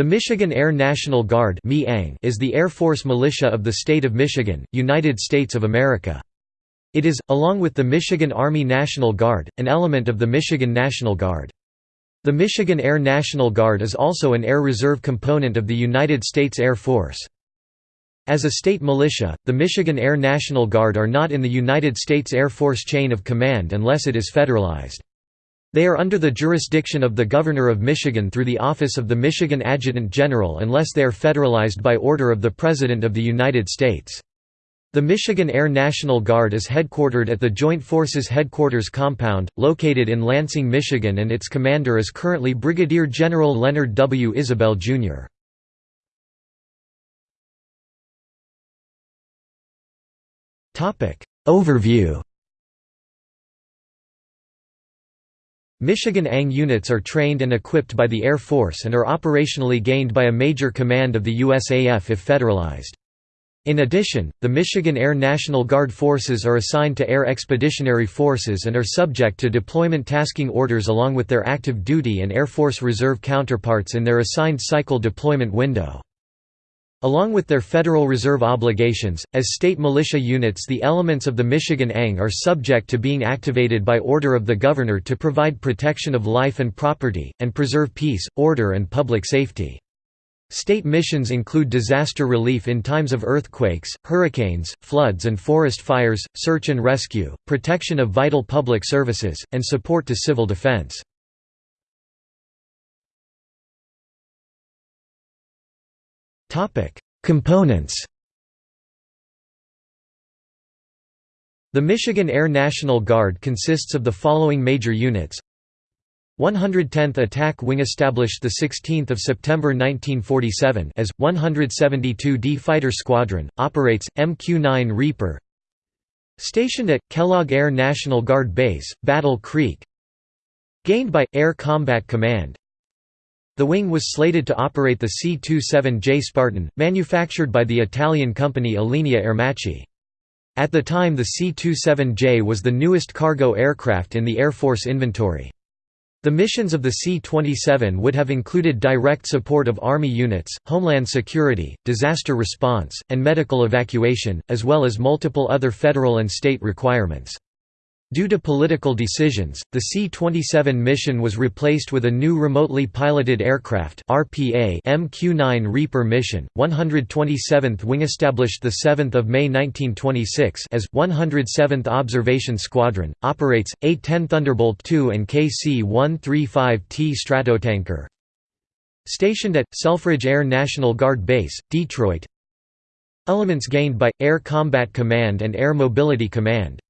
The Michigan Air National Guard is the Air Force militia of the state of Michigan, United States of America. It is, along with the Michigan Army National Guard, an element of the Michigan National Guard. The Michigan Air National Guard is also an Air Reserve component of the United States Air Force. As a state militia, the Michigan Air National Guard are not in the United States Air Force chain of command unless it is federalized. They are under the jurisdiction of the Governor of Michigan through the Office of the Michigan Adjutant General unless they are federalized by order of the President of the United States. The Michigan Air National Guard is headquartered at the Joint Forces Headquarters Compound, located in Lansing, Michigan and its commander is currently Brigadier General Leonard W. Isabelle, Jr. Overview Michigan ANG units are trained and equipped by the Air Force and are operationally gained by a major command of the USAF if federalized. In addition, the Michigan Air National Guard forces are assigned to Air Expeditionary Forces and are subject to deployment tasking orders along with their active duty and Air Force Reserve counterparts in their assigned cycle deployment window. Along with their Federal Reserve obligations, as state militia units the elements of the Michigan ANG are subject to being activated by order of the Governor to provide protection of life and property, and preserve peace, order and public safety. State missions include disaster relief in times of earthquakes, hurricanes, floods and forest fires, search and rescue, protection of vital public services, and support to civil defense. Topic: Components. The Michigan Air National Guard consists of the following major units. 110th Attack Wing established 16 September 1947 as, 172d Fighter Squadron, operates, MQ-9 Reaper Stationed at, Kellogg Air National Guard Base, Battle Creek Gained by, Air Combat Command the wing was slated to operate the C-27J Spartan, manufactured by the Italian company Alenia Aermacchi. At the time the C-27J was the newest cargo aircraft in the Air Force inventory. The missions of the C-27 would have included direct support of Army units, homeland security, disaster response, and medical evacuation, as well as multiple other federal and state requirements. Due to political decisions, the C-27 mission was replaced with a new remotely piloted aircraft RPA MQ-9 Reaper mission. 127th Wing established 7 May 1926 as 107th Observation Squadron, operates, A-10 Thunderbolt II and KC-135T Stratotanker. Stationed at, Selfridge Air National Guard Base, Detroit Elements gained by, Air Combat Command and Air Mobility Command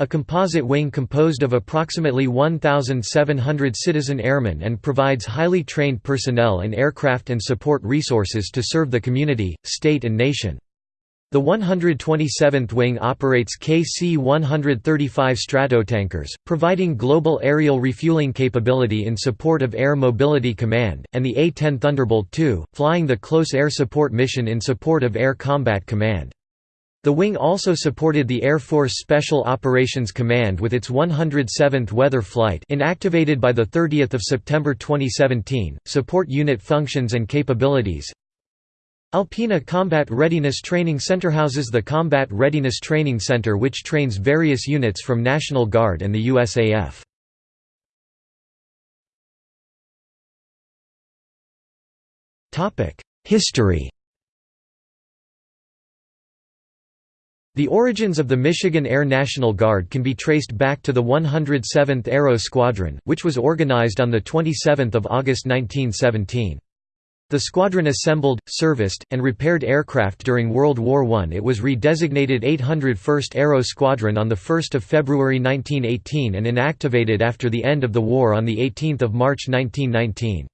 a composite wing composed of approximately 1,700 citizen airmen and provides highly trained personnel and aircraft and support resources to serve the community, state and nation. The 127th Wing operates KC-135 Stratotankers, providing global aerial refueling capability in support of Air Mobility Command, and the A-10 Thunderbolt II, flying the Close Air Support mission in support of Air Combat Command. The wing also supported the Air Force Special Operations Command with its 107th Weather Flight inactivated by 30 September 2017, support unit functions and capabilities. Alpena Combat Readiness Training Center houses the Combat Readiness Training Center which trains various units from National Guard and the USAF. History The origins of the Michigan Air National Guard can be traced back to the 107th Aero Squadron, which was organized on 27 August 1917. The squadron assembled, serviced, and repaired aircraft during World War I. It was redesignated 801st Aero Squadron on 1 February 1918 and inactivated after the end of the war on 18 March 1919.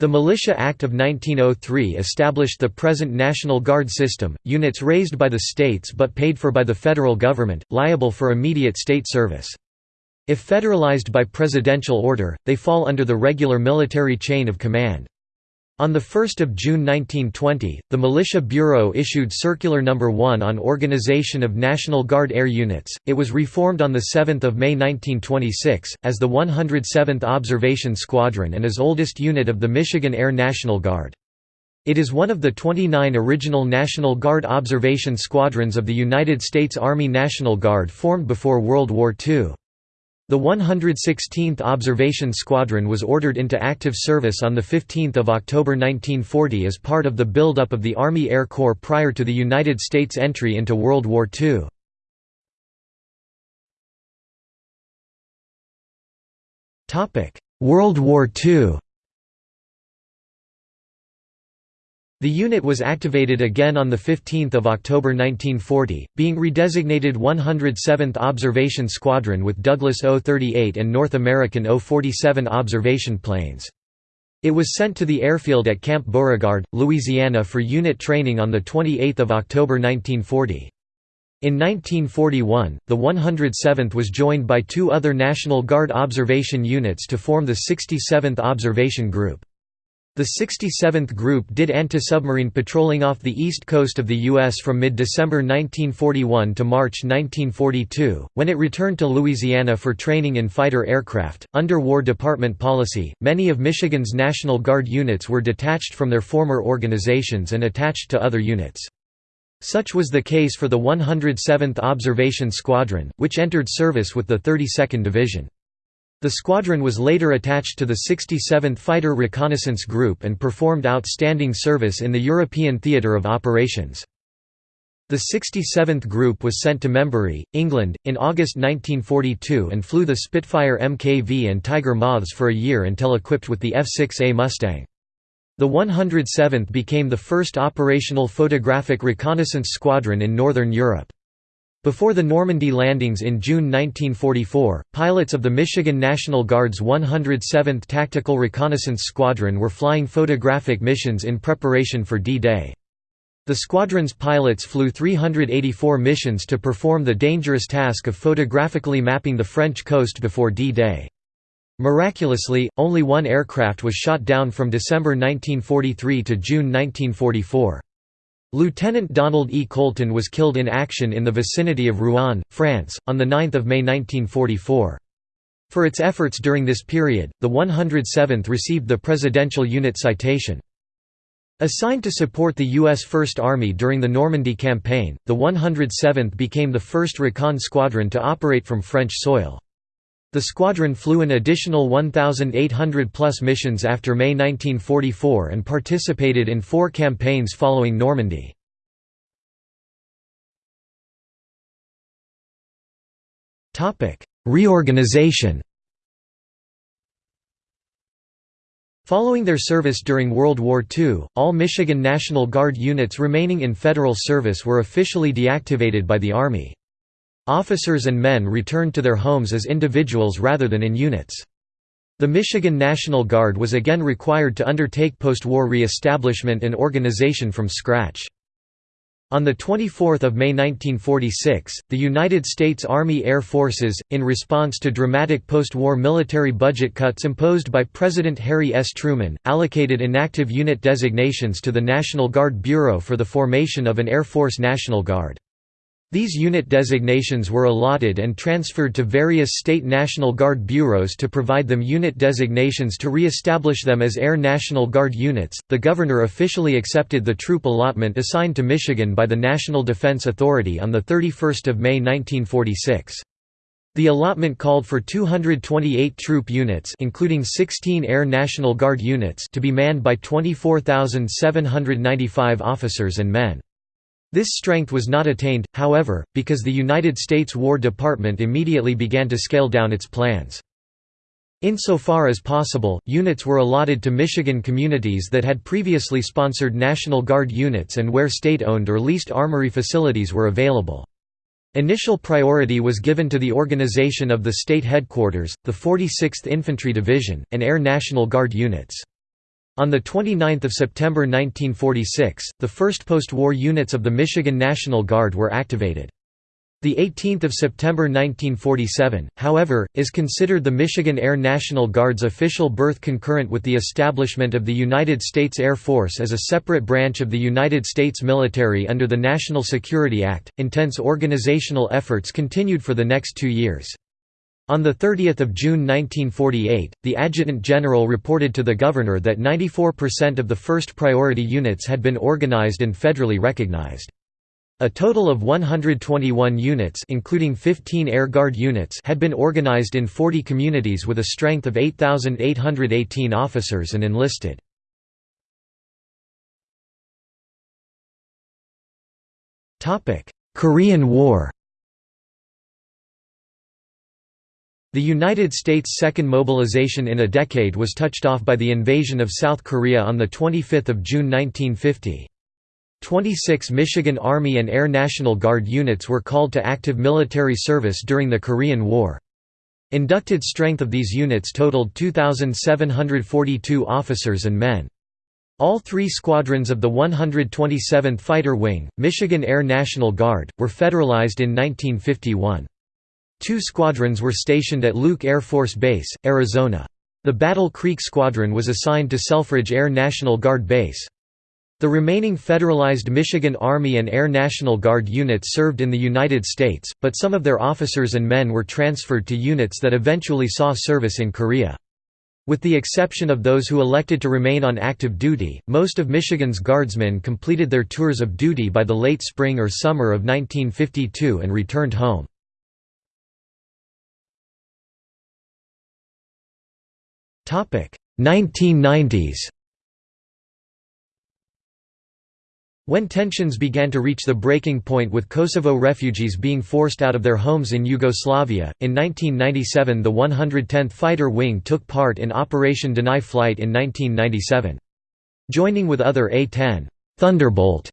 The Militia Act of 1903 established the present National Guard system, units raised by the states but paid for by the federal government, liable for immediate state service. If federalized by presidential order, they fall under the regular military chain of command. On 1 June 1920, the Militia Bureau issued Circular No. 1 on Organization of National Guard Air Units. It was reformed on 7 May 1926, as the 107th Observation Squadron and is oldest unit of the Michigan Air National Guard. It is one of the 29 original National Guard observation squadrons of the United States Army National Guard formed before World War II. The 116th Observation Squadron was ordered into active service on 15 October 1940 as part of the buildup of the Army Air Corps prior to the United States entry into World War II. World War II The unit was activated again on 15 October 1940, being redesignated 107th Observation Squadron with Douglas O-38 and North American O-47 observation planes. It was sent to the airfield at Camp Beauregard, Louisiana for unit training on 28 October 1940. In 1941, the 107th was joined by two other National Guard observation units to form the 67th Observation Group. The 67th Group did anti-submarine patrolling off the east coast of the U.S. from mid-December 1941 to March 1942, when it returned to Louisiana for training in fighter aircraft. Under War Department policy, many of Michigan's National Guard units were detached from their former organizations and attached to other units. Such was the case for the 107th Observation Squadron, which entered service with the 32nd Division. The squadron was later attached to the 67th Fighter Reconnaissance Group and performed outstanding service in the European theatre of operations. The 67th Group was sent to Membury, England, in August 1942 and flew the Spitfire Mkv and Tiger Moths for a year until equipped with the F-6A Mustang. The 107th became the first operational photographic reconnaissance squadron in Northern Europe. Before the Normandy landings in June 1944, pilots of the Michigan National Guard's 107th Tactical Reconnaissance Squadron were flying photographic missions in preparation for D-Day. The squadron's pilots flew 384 missions to perform the dangerous task of photographically mapping the French coast before D-Day. Miraculously, only one aircraft was shot down from December 1943 to June 1944. Lieutenant Donald E. Colton was killed in action in the vicinity of Rouen, France, on 9 May 1944. For its efforts during this period, the 107th received the Presidential Unit Citation. Assigned to support the U.S. First Army during the Normandy Campaign, the 107th became the first recon squadron to operate from French soil. The squadron flew an additional 1,800-plus missions after May 1944 and participated in four campaigns following Normandy. Reorganization Following their service during World War II, all Michigan National Guard units remaining in federal service were officially deactivated by the Army. Officers and men returned to their homes as individuals rather than in units. The Michigan National Guard was again required to undertake post-war re-establishment and organization from scratch. On 24 May 1946, the United States Army Air Forces, in response to dramatic post-war military budget cuts imposed by President Harry S. Truman, allocated inactive unit designations to the National Guard Bureau for the formation of an Air Force National Guard. These unit designations were allotted and transferred to various state National Guard bureaus to provide them unit designations to re-establish them as Air National Guard units. The governor officially accepted the troop allotment assigned to Michigan by the National Defense Authority on the 31st of May 1946. The allotment called for 228 troop units including 16 Air National Guard units to be manned by 24,795 officers and men. This strength was not attained, however, because the United States War Department immediately began to scale down its plans. Insofar as possible, units were allotted to Michigan communities that had previously sponsored National Guard units and where state-owned or leased armory facilities were available. Initial priority was given to the organization of the state headquarters, the 46th Infantry Division, and Air National Guard units. On 29 September 1946, the first post-war units of the Michigan National Guard were activated. The 18th of September 1947, however, is considered the Michigan Air National Guard's official birth concurrent with the establishment of the United States Air Force as a separate branch of the United States military under the National Security Act. Intense organizational efforts continued for the next 2 years. On 30 June 1948, the Adjutant General reported to the Governor that 94% of the first priority units had been organized and federally recognized. A total of 121 units including 15 Air Guard units had been organized in 40 communities with a strength of 8,818 officers and enlisted. Korean War The United States' second mobilization in a decade was touched off by the invasion of South Korea on 25 June 1950. 26 Michigan Army and Air National Guard units were called to active military service during the Korean War. Inducted strength of these units totaled 2,742 officers and men. All three squadrons of the 127th Fighter Wing, Michigan Air National Guard, were federalized in 1951. Two squadrons were stationed at Luke Air Force Base, Arizona. The Battle Creek Squadron was assigned to Selfridge Air National Guard Base. The remaining federalized Michigan Army and Air National Guard units served in the United States, but some of their officers and men were transferred to units that eventually saw service in Korea. With the exception of those who elected to remain on active duty, most of Michigan's guardsmen completed their tours of duty by the late spring or summer of 1952 and returned home. 1990s When tensions began to reach the breaking point with Kosovo refugees being forced out of their homes in Yugoslavia, in 1997 the 110th Fighter Wing took part in Operation Deny Flight in 1997. Joining with other A-10 Thunderbolt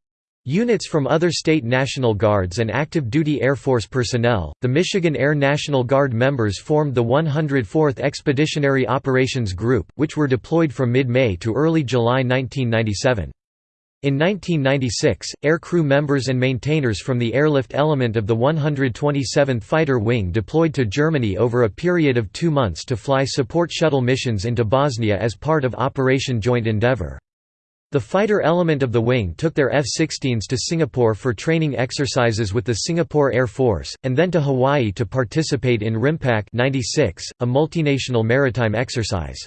Units from other state National Guards and active duty Air Force personnel, the Michigan Air National Guard members formed the 104th Expeditionary Operations Group, which were deployed from mid-May to early July 1997. In 1996, air crew members and maintainers from the airlift element of the 127th Fighter Wing deployed to Germany over a period of two months to fly support shuttle missions into Bosnia as part of Operation Joint Endeavour. The fighter element of the wing took their F-16s to Singapore for training exercises with the Singapore Air Force, and then to Hawaii to participate in RIMPAC 96, a multinational maritime exercise.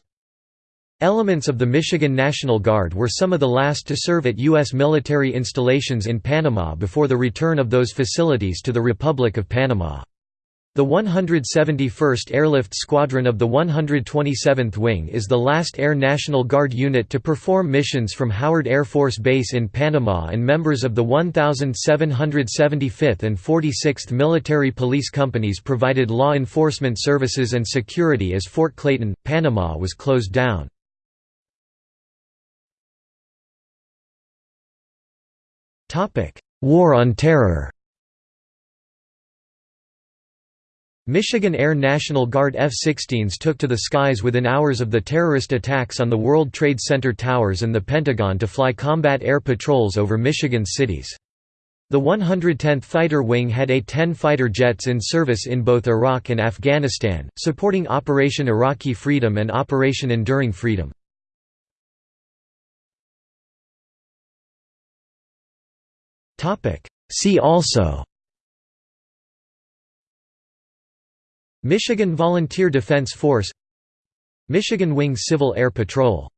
Elements of the Michigan National Guard were some of the last to serve at U.S. military installations in Panama before the return of those facilities to the Republic of Panama. The 171st Airlift Squadron of the 127th Wing is the last Air National Guard unit to perform missions from Howard Air Force Base in Panama and members of the 1775th and 46th Military Police Companies provided law enforcement services and security as Fort Clayton, Panama was closed down. War on Terror Michigan Air National Guard F-16s took to the skies within hours of the terrorist attacks on the World Trade Center towers and the Pentagon to fly combat air patrols over Michigan's cities. The 110th Fighter Wing had A-10 fighter jets in service in both Iraq and Afghanistan, supporting Operation Iraqi Freedom and Operation Enduring Freedom. See also Michigan Volunteer Defense Force Michigan Wing Civil Air Patrol